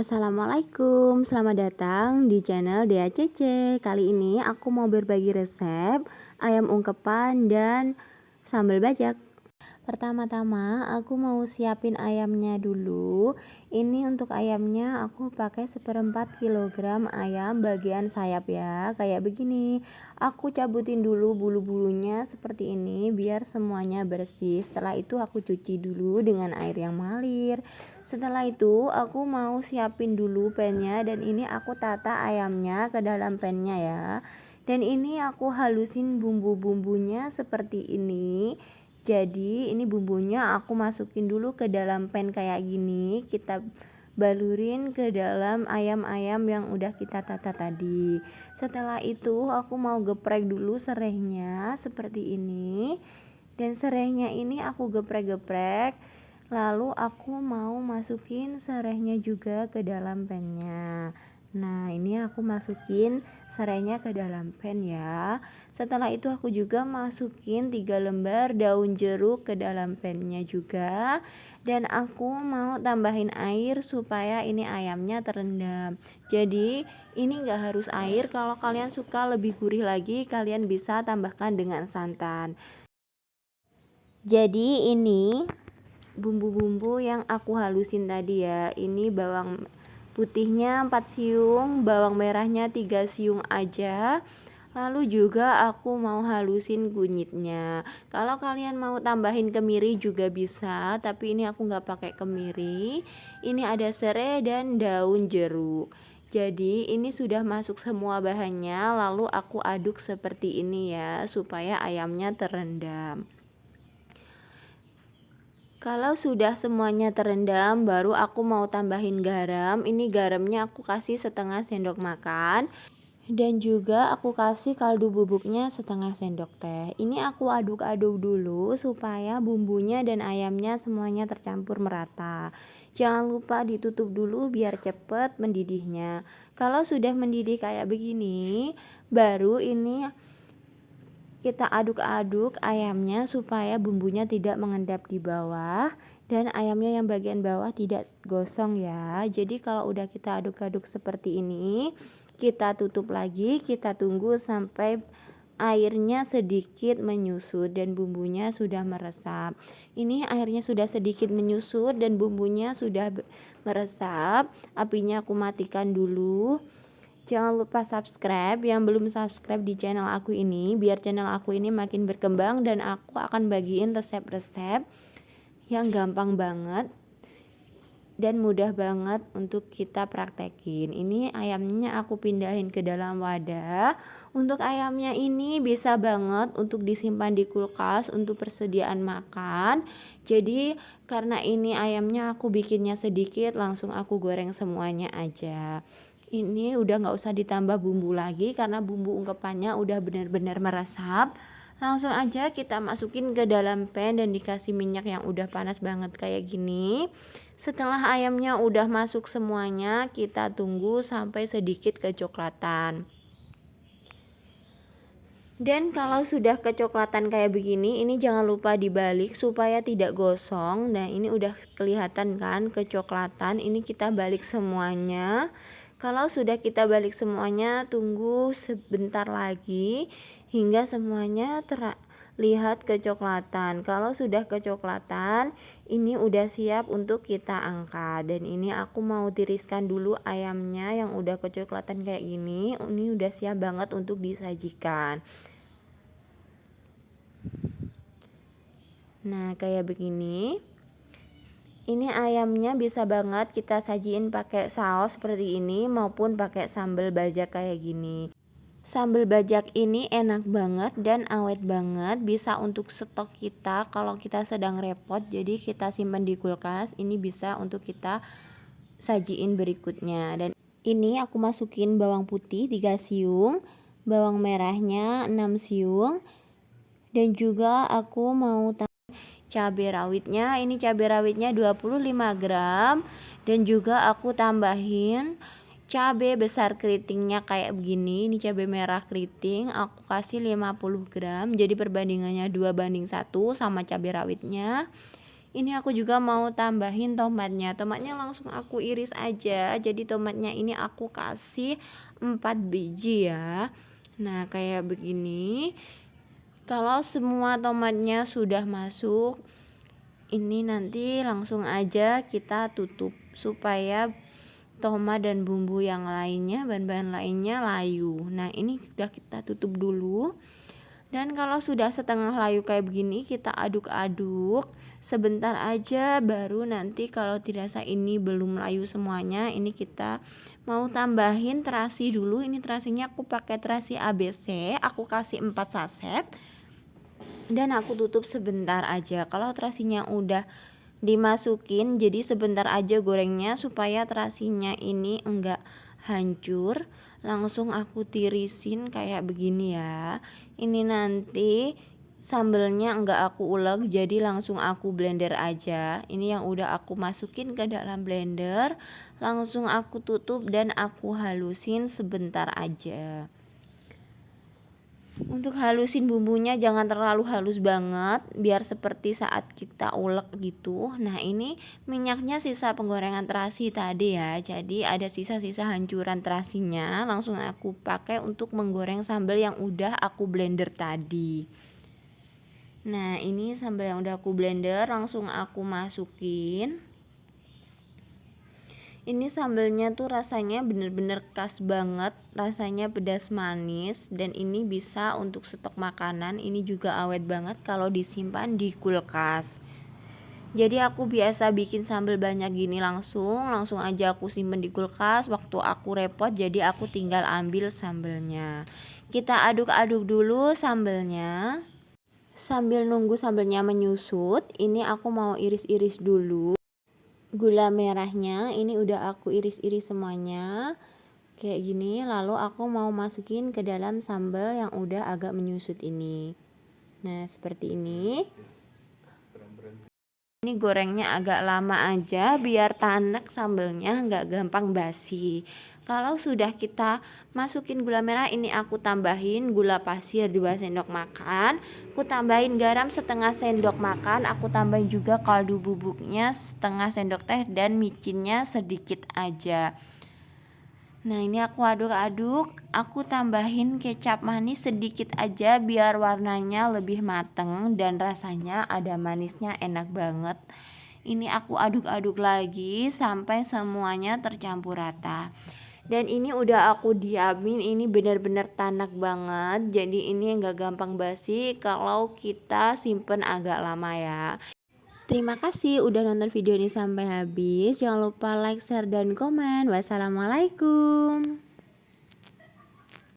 Assalamualaikum, selamat datang di channel Dea Cece. Kali ini aku mau berbagi resep ayam ungkepan dan sambal bajak. Pertama-tama aku mau siapin ayamnya dulu. Ini untuk ayamnya aku pakai seperempat kilogram ayam bagian sayap ya. Kayak begini. Aku cabutin dulu bulu-bulunya seperti ini biar semuanya bersih. Setelah itu aku cuci dulu dengan air yang mengalir. Setelah itu aku mau siapin dulu pennya dan ini aku tata ayamnya ke dalam pennya ya. Dan ini aku halusin bumbu-bumbunya seperti ini jadi ini bumbunya aku masukin dulu ke dalam pan kayak gini. Kita balurin ke dalam ayam-ayam yang udah kita tata tadi. Setelah itu aku mau geprek dulu serehnya seperti ini. Dan serehnya ini aku geprek-geprek. Lalu aku mau masukin serehnya juga ke dalam pannya Nah, ini aku masukin serainya ke dalam pan ya. Setelah itu aku juga masukin 3 lembar daun jeruk ke dalam pannya juga. Dan aku mau tambahin air supaya ini ayamnya terendam. Jadi, ini enggak harus air. Kalau kalian suka lebih gurih lagi, kalian bisa tambahkan dengan santan. Jadi, ini bumbu-bumbu yang aku halusin tadi ya. Ini bawang putihnya 4 siung bawang merahnya 3 siung aja. Lalu juga aku mau halusin kunyitnya kalau kalian mau tambahin kemiri juga bisa tapi ini aku nggak pakai kemiri. Ini ada serai dan daun jeruk. Jadi ini sudah masuk semua bahannya lalu aku aduk seperti ini ya supaya ayamnya terendam kalau sudah semuanya terendam, baru aku mau tambahin garam. Ini garamnya aku kasih setengah sendok makan. Dan juga aku kasih kaldu bubuknya setengah sendok teh. Ini aku aduk-aduk dulu supaya bumbunya dan ayamnya semuanya tercampur merata. Jangan lupa ditutup dulu biar cepet mendidihnya. Kalau sudah mendidih kayak begini, baru ini kita aduk-aduk ayamnya supaya bumbunya tidak mengendap di bawah dan ayamnya yang bagian bawah tidak gosong ya. Jadi kalau udah kita aduk-aduk seperti ini kita tutup lagi kita tunggu sampai airnya sedikit menyusut dan bumbunya sudah meresap. Ini airnya sudah sedikit menyusut dan bumbunya sudah meresap. Apinya aku matikan dulu Jangan lupa subscribe yang belum subscribe di channel aku ini biar channel aku ini makin berkembang dan aku akan bagiin resep-resep yang gampang banget dan mudah banget untuk kita praktekin. Ini ayamnya aku pindahin ke dalam wadah. Untuk ayamnya ini bisa banget untuk disimpan di kulkas untuk persediaan makan. Jadi karena ini ayamnya aku bikinnya sedikit langsung aku goreng semuanya aja ini udah nggak usah ditambah bumbu lagi karena bumbu ungkepannya udah benar-benar meresap. Langsung aja kita masukin ke dalam pan dan dikasih minyak yang udah panas banget kayak gini. Setelah ayamnya udah masuk semuanya kita tunggu sampai sedikit kecoklatan. Dan kalau sudah kecoklatan kayak begini ini jangan lupa dibalik supaya tidak gosong. Nah ini udah kelihatan kan kecoklatan. Ini kita balik semuanya kalau sudah kita balik semuanya, tunggu sebentar lagi hingga semuanya terlihat kecoklatan. Kalau sudah kecoklatan, ini udah siap untuk kita angkat. Dan ini aku mau tiriskan dulu ayamnya yang udah kecoklatan kayak gini. Ini udah siap banget untuk disajikan. Nah, kayak begini ini ayamnya bisa banget kita sajiin pakai saus seperti ini maupun pakai sambal bajak kayak gini. Sambal bajak ini enak banget dan awet banget bisa untuk stok kita kalau kita sedang repot jadi kita simpan di kulkas. Ini bisa untuk kita sajiin berikutnya. Dan ini aku masukin bawang putih 3 siung bawang merahnya 6 siung dan juga aku mau cabai rawitnya. Ini cabai rawitnya 25 gram. Dan juga aku tambahin cabai besar keritingnya kayak begini. Ini cabai merah keriting aku kasih 50 gram. Jadi perbandingannya 2 banding 1 sama cabai rawitnya. Ini aku juga mau tambahin tomatnya. Tomatnya langsung aku iris aja. Jadi tomatnya ini aku kasih 4 biji ya. Nah kayak begini kalau semua tomatnya sudah masuk ini nanti langsung aja kita tutup supaya tomat dan bumbu yang lainnya bahan-bahan lainnya layu. Nah ini sudah kita tutup dulu. Dan kalau sudah setengah layu kayak begini kita aduk-aduk. Sebentar aja baru nanti kalau dirasa ini belum layu semuanya ini kita mau tambahin terasi dulu. Ini terasinya aku pakai terasi ABC aku kasih 4 saset dan aku tutup sebentar aja. Kalau terasinya udah dimasukin jadi sebentar aja gorengnya supaya terasinya ini enggak hancur. Langsung aku tirisin kayak begini ya. Ini nanti sambelnya enggak aku ulek jadi langsung aku blender aja. Ini yang udah aku masukin ke dalam blender langsung aku tutup dan aku halusin sebentar aja untuk halusin bumbunya jangan terlalu halus banget biar seperti saat kita ulek gitu. Nah ini minyaknya sisa penggorengan terasi tadi ya. Jadi ada sisa-sisa hancuran terasinya langsung aku pakai untuk menggoreng sambal yang udah aku blender tadi. Nah ini sambal yang udah aku blender langsung aku masukin ini sambelnya tuh rasanya bener-bener khas banget rasanya pedas manis dan ini bisa untuk stok makanan ini juga awet banget kalau disimpan di kulkas. Jadi aku biasa bikin sambal banyak gini langsung langsung aja aku simpen di kulkas waktu aku repot jadi aku tinggal ambil sambelnya. Kita aduk-aduk dulu sambelnya. Sambil nunggu sambelnya menyusut ini aku mau iris-iris dulu gula merahnya ini udah aku iris-iris semuanya. Kayak gini lalu aku mau masukin ke dalam sambal yang udah agak menyusut ini. Nah seperti ini. Ini gorengnya agak lama aja biar tanek sambelnya nggak gampang basi kalau sudah kita masukin gula merah ini aku tambahin gula pasir 2 sendok makan. Aku tambahin garam setengah sendok makan. Aku tambahin juga kaldu bubuknya setengah sendok teh dan micinnya sedikit aja. Nah ini aku aduk-aduk. Aku tambahin kecap manis sedikit aja Biar warnanya lebih mateng Dan rasanya ada manisnya enak banget. Ini aku aduk-aduk lagi Sampai semuanya tercampur rata dan ini udah aku diamin ini benar-benar tanak banget jadi ini enggak gampang basi kalau kita simpen agak lama ya Terima kasih udah nonton video ini sampai habis. Jangan lupa like, share, dan komen. Wassalamualaikum.